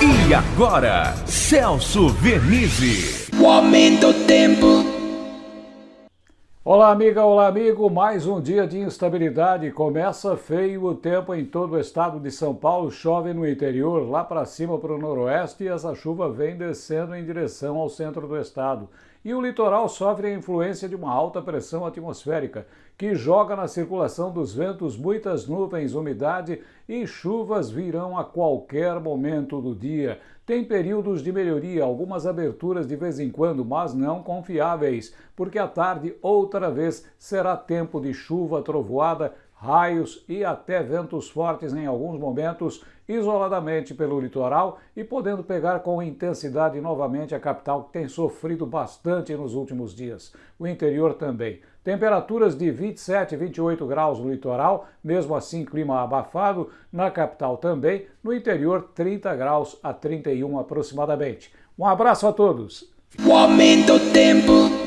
E agora, Celso Vernizzi. O aumento do tempo. Olá, amiga, olá, amigo. Mais um dia de instabilidade. Começa feio o tempo em todo o estado de São Paulo. Chove no interior, lá para cima para o noroeste, e essa chuva vem descendo em direção ao centro do estado. E o litoral sofre a influência de uma alta pressão atmosférica, que joga na circulação dos ventos muitas nuvens, umidade e chuvas virão a qualquer momento do dia. Tem períodos de melhoria, algumas aberturas de vez em quando, mas não confiáveis, porque à tarde outra vez será tempo de chuva, trovoada, raios e até ventos fortes em alguns momentos, isoladamente pelo litoral e podendo pegar com intensidade novamente a capital que tem sofrido bastante nos últimos dias. O interior também. Temperaturas de 27 e 28 graus no litoral, mesmo assim clima abafado, na capital também, no interior 30 graus a 31 aproximadamente. Um abraço a todos. O aumento do tempo.